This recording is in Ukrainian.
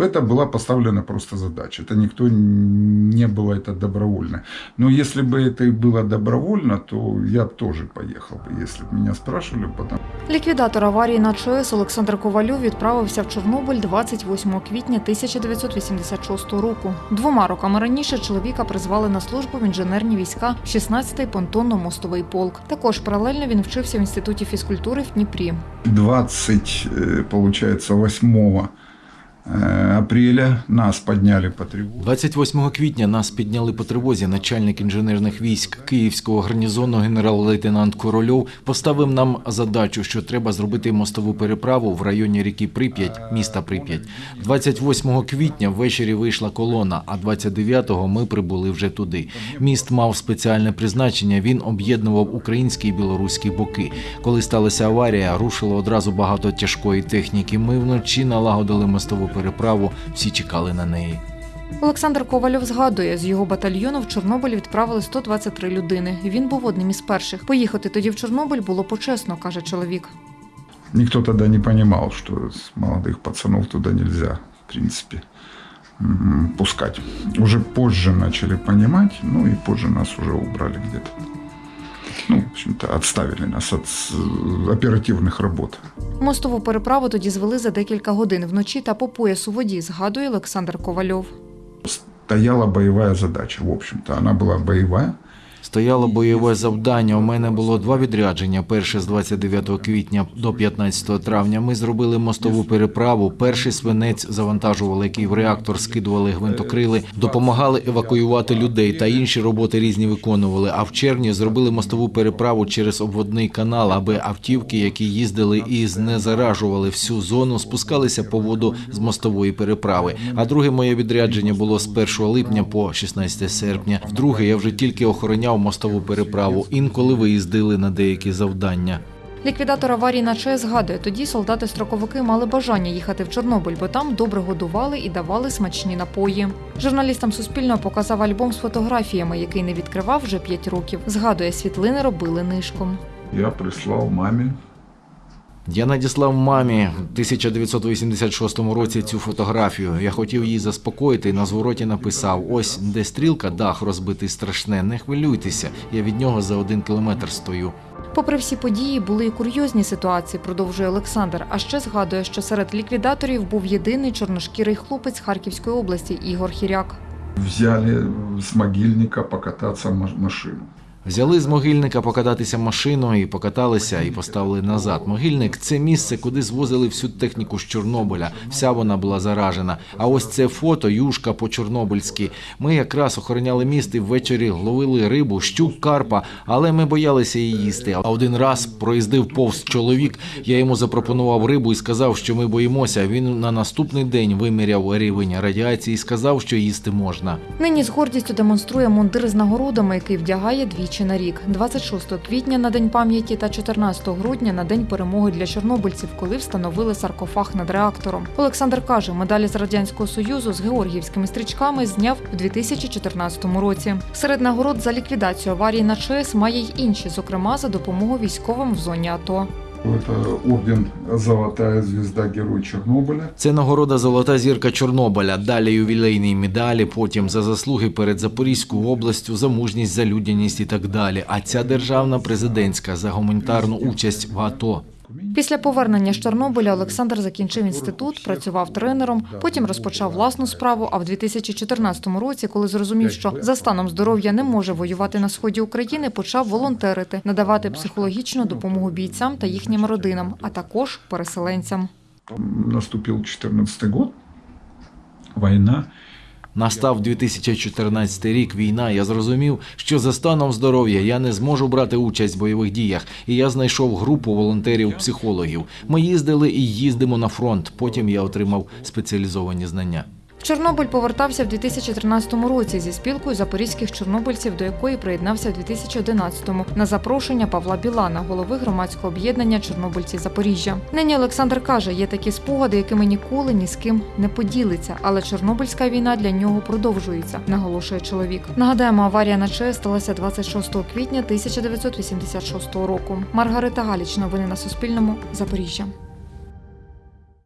это была поставлена просто задача. Это никто не было это добровольно. Но если бы это и было добровольно, то я бы тоже поехал бы, если бы меня спрашивали. Потому... Ліквідатор аварії на ЧАЕС Олександр Ковальов відправився в Чорнобиль 28 квітня 1986 року. Двома роками раніше чоловіка призвали на службу в інженерні війська 16-й понтонно-мостовий полк. Також паралельно він вчився в інституті фізкультури в Дніпрі. 20, э, получается, 8 э, апреля нас подняли по тревоге. 28 квітня нас підняли по тривозі. Начальник інженерних військ Київського гарнізону генерал-лейтенант Корольов поставив нам задачу, що треба зробити мостову переправу в районі ріки Прип'ять, міста Прип'ять. 28 квітня ввечері вийшла колона, а 29-го ми прибули вже туди. Міст мав спеціальне призначення. Він об'єднував українські і білоруські боки. Коли сталася аварія, рушило одразу багато тяжкої техніки. Ми вночі налагодили мостову переправу. Всі чекали на неї. Олександр Ковальов згадує, з його батальйону в Чорнобиль відправили 123 людини. Він був одним із перших. Поїхати тоді в Чорнобиль було почесно, каже чоловік. Никто тогда не понимал, что с молодых пацанов туда нельзя, в принципе, м, пускать. Уже позже начали понимать, ну и позже нас уже убрали где-то. Ну, в общем-то, відставили нас від оперативних робот. Мостову переправу тоді звели за декілька годин вночі та по пояс у воді, згадує Олександр Ковальов. Стояла бойова задача, в общем-то, вона була боевая. Стояло бойове завдання. У мене було два відрядження. Перше з 29 квітня до 15 травня. Ми зробили мостову переправу. Перший свинець завантажували, який в реактор скидували гвинтокрили, допомагали евакуювати людей та інші роботи різні виконували. А в червні зробили мостову переправу через обводний канал, аби автівки, які їздили і знезаражували всю зону, спускалися по воду з мостової переправи. А друге моє відрядження було з 1 липня по 16 серпня. Вдруге я вже тільки охороняв мостову переправу. Інколи виїздили на деякі завдання. Ліквідатор аварії на ЧАЕС згадує, тоді солдати-строковики мали бажання їхати в Чорнобиль, бо там добре годували і давали смачні напої. Журналістам Суспільного показав альбом з фотографіями, який не відкривав вже 5 років. Згадує, світлини робили нишком. Я прислав маме Я надіслав мамі в 1986 році цю фотографію. Я хотів її заспокоїти і на звороті написав: ось де стрілка, дах розбитий страшне. Не хвилюйтеся. Я від нього за один кілометр стою. Попри всі події, були і курйозні ситуації, продовжує Олександр. А ще згадує, що серед ліквідаторів був єдиний чорношкірий хлопець Харківської області Ігор Хіряк. взяли с могильника покататься маш- машину. Взяли з могильника покататися машиною і покаталися і поставили назад. Могильник це місце, куди звозили всю техніку з Чорнобиля. Вся вона була заражена. А ось це фото юшка по чорнобильськи. Ми якраз охороняли міст і ввечері ловили рибу, щук, карпа, але ми боялися її їсти. А один раз проїздив повз чоловік. Я йому запропонував рибу і сказав, що ми боїмося. Він на наступний день виміряв рівень радіації і сказав, що їсти можна. Нині з гордістю демонструє мундир з нагородами, який вдягає двічі на рік. 26 квітня на День пам'яті та 14 грудня на День перемоги для чорнобильців, коли встановили саркофаг над реактором. Олександр каже, медалі з радянського союзу з георгіївськими стрічками зняв у 2014 році. Серед нагород за ліквідацію аварії на ЧАЕС має й інші, зокрема за допомогу військовим в зоні АТО. Это орден «Золотая звезда Герой Чернобыля». Це нагорода Золота зірка Чорнобиля, далі ювілейні медалі, потім за заслуги перед Запорізькою областю, за мужність, за людяність і так далі. А ця державна президентська за гуманітарну участь в АТО. Після повернення з Чорнобиля Олександр закінчив інститут, працював тренером, потім розпочав власну справу. А в 2014 році, коли зрозумів, що за станом здоров'я не може воювати на сході України, почав волонтерити, надавати психологічну допомогу бійцям та їхнім родинам, а також переселенцям. Наступил 14 год, война. Настав 2014 рік війна. Я зрозумів, що за станом здоров'я я не зможу брати участь в бойових діях, і я знайшов групу волонтерів-психологів. Ми їздили і їздимо на фронт. Потім я отримав спеціалізовані знання. Чорнобиль повертався в 2013 році зі спілкою запорізьких чорнобильців, до якої приєднався в 2011-му на запрошення Павла Білана, голови громадського об'єднання Чорнобильці Запоріжжя. Нині Олександр каже, є такі спогади, якими ніколи ні з ким не поділиться. Але Чорнобильська війна для нього продовжується, наголошує чоловік. Нагадаємо, аварія на ЧАЕС сталася 26 квітня 1986 року. Маргарита Галіч. Новини на Суспільному. Запоріжжя.